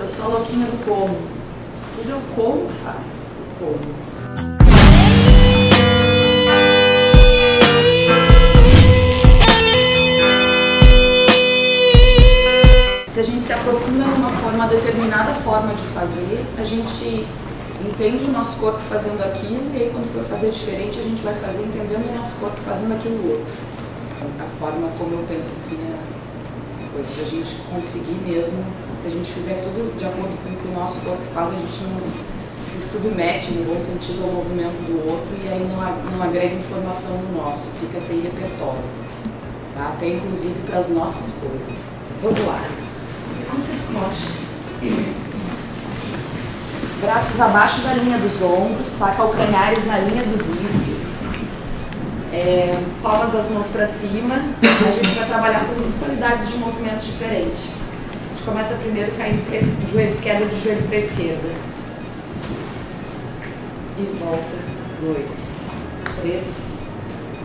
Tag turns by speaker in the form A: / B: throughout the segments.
A: Eu sou louquinha do como. Tudo eu como faz. Como. Se a gente se aprofunda numa forma, determinada forma de fazer, a gente entende o nosso corpo fazendo aquilo e aí quando for fazer diferente a gente vai fazer entendendo o nosso corpo fazendo aquilo outro. A forma como eu penso assim é coisa a gente conseguir mesmo, se a gente fizer tudo de acordo com o que o nosso corpo faz, a gente não se submete no bom sentido ao movimento do outro e aí não, não agrega informação no nosso, fica sem repertório. Tá? Até inclusive para as nossas coisas. Vamos lá. Braços abaixo da linha dos ombros, tá? calcanhares na linha dos isquios, é, palmas das mãos para cima. A gente vai trabalhar com duas qualidades de movimentos diferentes. A gente começa primeiro caindo para joelho, queda de joelho para a esquerda. E volta. Dois, três,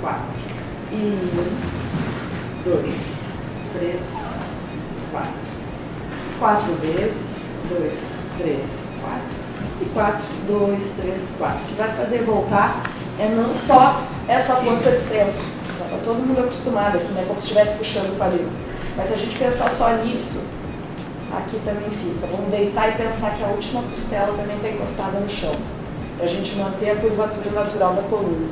A: quatro. E um, dois, três, quatro. Quatro vezes. Dois, três, quatro e 4, 2, 3, 4. O que vai fazer voltar é não só essa força de centro. Está todo mundo acostumado aqui, né? como se estivesse puxando o quadril. Mas se a gente pensar só nisso, aqui também fica. Vamos deitar e pensar que a última costela também está encostada no chão. Para a gente manter a curvatura natural da coluna.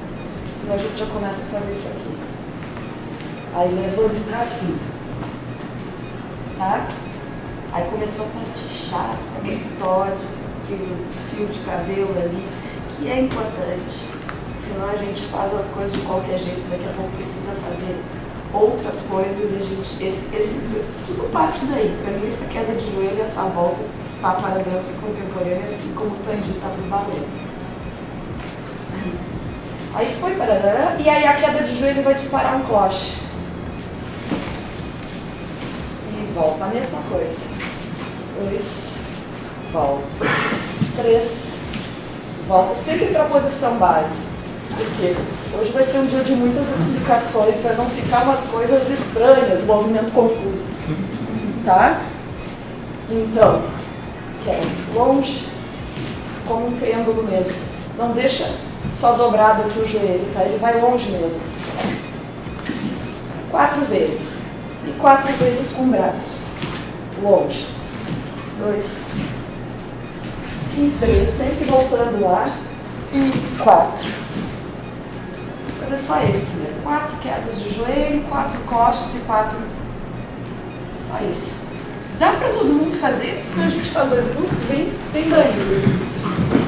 A: Senão a gente já começa a fazer isso aqui. Aí levanta para cima. Tá? Aí começou a partichar, a metódica aquele fio de cabelo ali, que é importante. Senão a gente faz as coisas de qualquer jeito, daqui a pouco precisa fazer outras coisas e a gente, esse, esse, tudo parte daí. Para mim, essa queda de joelho, essa volta está para a dança contemporânea, assim como o Tandy está para o balé. Aí foi, para e aí a queda de joelho vai disparar um cloche. E volta, a mesma coisa. Dois, volta três, volta sempre para a posição base. Porque hoje vai ser um dia de muitas explicações para não ficar umas coisas estranhas, movimento confuso. Tá? Então, quer longe, como um pêndulo mesmo. Não deixa só dobrado aqui o joelho, tá? Ele vai longe mesmo. Quatro vezes. E quatro vezes com o braço. Longe. Dois, e três, sempre voltando lá, e quatro. Fazer só esse primeiro. Quatro quedas de joelho, quatro costas e quatro. Só isso. Dá para todo mundo fazer, senão a gente faz dois grupos, vem, vem dois.